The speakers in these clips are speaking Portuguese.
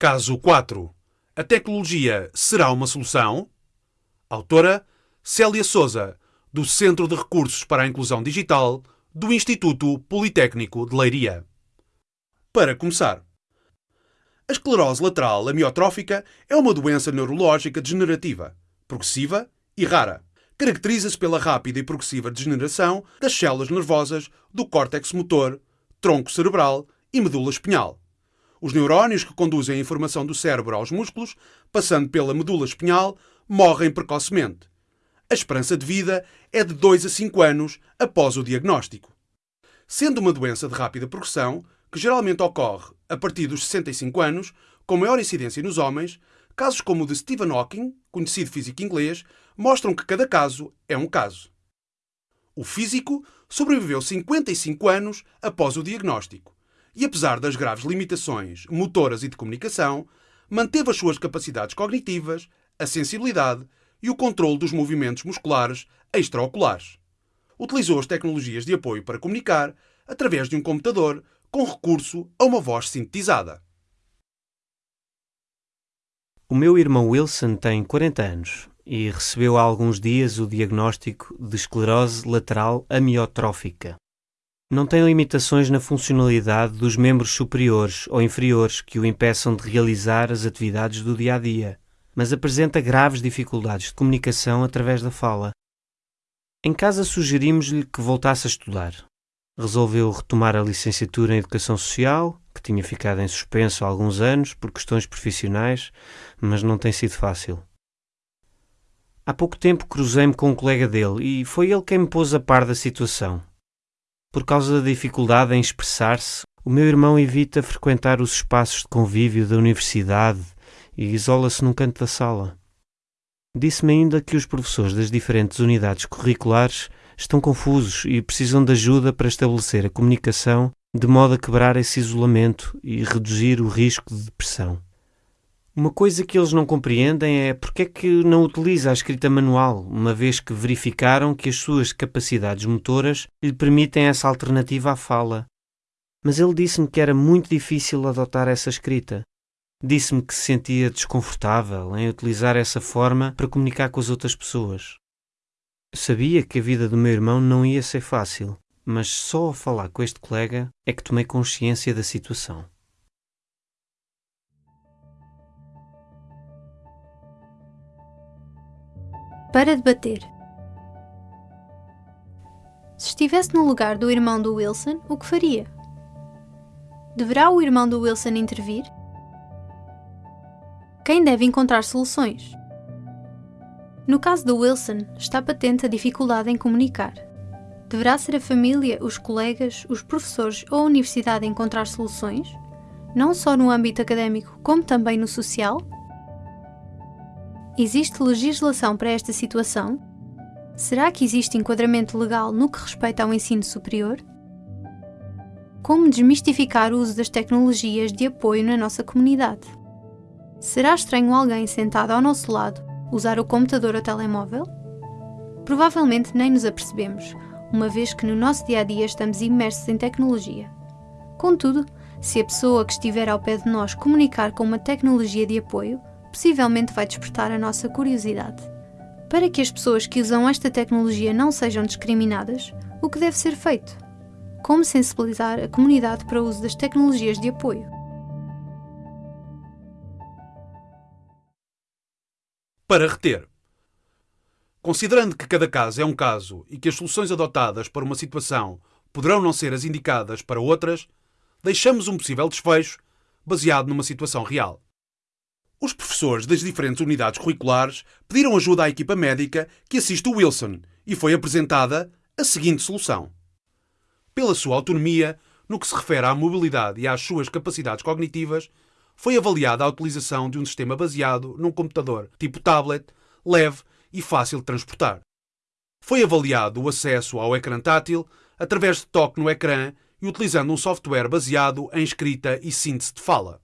Caso 4. A tecnologia será uma solução? Autora Célia Souza, do Centro de Recursos para a Inclusão Digital do Instituto Politécnico de Leiria. Para começar, a esclerose lateral amiotrófica é uma doença neurológica degenerativa, progressiva e rara. Caracteriza-se pela rápida e progressiva degeneração das células nervosas do córtex motor, tronco cerebral e medula espinhal. Os neurónios que conduzem a informação do cérebro aos músculos, passando pela medula espinhal, morrem precocemente. A esperança de vida é de 2 a 5 anos após o diagnóstico. Sendo uma doença de rápida progressão, que geralmente ocorre a partir dos 65 anos, com maior incidência nos homens, casos como o de Stephen Hawking, conhecido físico inglês, mostram que cada caso é um caso. O físico sobreviveu 55 anos após o diagnóstico e, apesar das graves limitações motoras e de comunicação, manteve as suas capacidades cognitivas, a sensibilidade e o controle dos movimentos musculares extraoculares. Utilizou as tecnologias de apoio para comunicar através de um computador com recurso a uma voz sintetizada. O meu irmão Wilson tem 40 anos e recebeu há alguns dias o diagnóstico de esclerose lateral amiotrófica. Não tem limitações na funcionalidade dos membros superiores ou inferiores que o impeçam de realizar as atividades do dia a dia, mas apresenta graves dificuldades de comunicação através da fala. Em casa sugerimos-lhe que voltasse a estudar. Resolveu retomar a licenciatura em Educação Social, que tinha ficado em suspenso há alguns anos por questões profissionais, mas não tem sido fácil. Há pouco tempo cruzei-me com um colega dele e foi ele quem me pôs a par da situação. Por causa da dificuldade em expressar-se, o meu irmão evita frequentar os espaços de convívio da universidade e isola-se num canto da sala. Disse-me ainda que os professores das diferentes unidades curriculares estão confusos e precisam de ajuda para estabelecer a comunicação de modo a quebrar esse isolamento e reduzir o risco de depressão. Uma coisa que eles não compreendem é porque é que não utiliza a escrita manual, uma vez que verificaram que as suas capacidades motoras lhe permitem essa alternativa à fala. Mas ele disse-me que era muito difícil adotar essa escrita. Disse-me que se sentia desconfortável em utilizar essa forma para comunicar com as outras pessoas. Sabia que a vida do meu irmão não ia ser fácil, mas só ao falar com este colega é que tomei consciência da situação. Para debater. Se estivesse no lugar do irmão do Wilson, o que faria? Deverá o irmão do Wilson intervir? Quem deve encontrar soluções? No caso do Wilson, está patente a dificuldade em comunicar. Deverá ser a família, os colegas, os professores ou a universidade a encontrar soluções? Não só no âmbito académico, como também no social? Existe legislação para esta situação? Será que existe enquadramento legal no que respeita ao ensino superior? Como desmistificar o uso das tecnologias de apoio na nossa comunidade? Será estranho alguém sentado ao nosso lado usar o computador ou telemóvel? Provavelmente nem nos apercebemos, uma vez que no nosso dia a dia estamos imersos em tecnologia. Contudo, se a pessoa que estiver ao pé de nós comunicar com uma tecnologia de apoio, possivelmente vai despertar a nossa curiosidade. Para que as pessoas que usam esta tecnologia não sejam discriminadas, o que deve ser feito? Como sensibilizar a comunidade para o uso das tecnologias de apoio? Para reter. Considerando que cada caso é um caso e que as soluções adotadas para uma situação poderão não ser as indicadas para outras, deixamos um possível desfecho baseado numa situação real. Os professores das diferentes unidades curriculares pediram ajuda à equipa médica que assiste o Wilson e foi apresentada a seguinte solução. Pela sua autonomia, no que se refere à mobilidade e às suas capacidades cognitivas, foi avaliada a utilização de um sistema baseado num computador tipo tablet, leve e fácil de transportar. Foi avaliado o acesso ao ecrã tátil através de toque no ecrã e utilizando um software baseado em escrita e síntese de fala.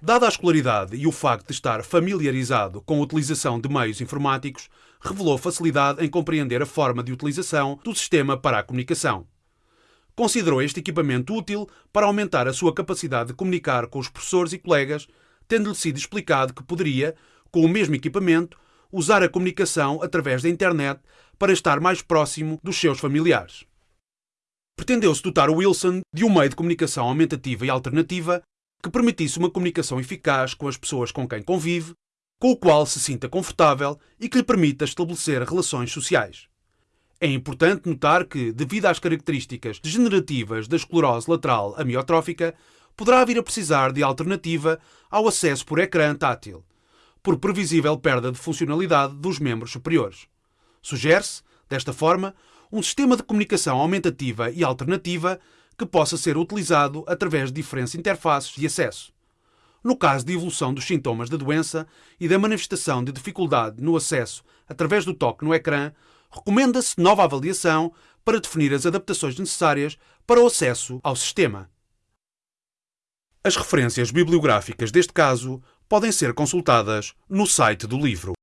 Dada a escolaridade e o facto de estar familiarizado com a utilização de meios informáticos, revelou facilidade em compreender a forma de utilização do sistema para a comunicação. Considerou este equipamento útil para aumentar a sua capacidade de comunicar com os professores e colegas, tendo-lhe sido explicado que poderia, com o mesmo equipamento, usar a comunicação através da internet para estar mais próximo dos seus familiares. Pretendeu-se dotar Wilson de um meio de comunicação aumentativa e alternativa que permitisse uma comunicação eficaz com as pessoas com quem convive, com o qual se sinta confortável e que lhe permita estabelecer relações sociais. É importante notar que, devido às características degenerativas da esclerose lateral amiotrófica, poderá vir a precisar de alternativa ao acesso por ecrã tátil, por previsível perda de funcionalidade dos membros superiores. Sugere-se, desta forma, um sistema de comunicação aumentativa e alternativa que possa ser utilizado através de diferentes interfaces de acesso. No caso de evolução dos sintomas da doença e da manifestação de dificuldade no acesso através do toque no ecrã, recomenda-se nova avaliação para definir as adaptações necessárias para o acesso ao sistema. As referências bibliográficas deste caso podem ser consultadas no site do livro.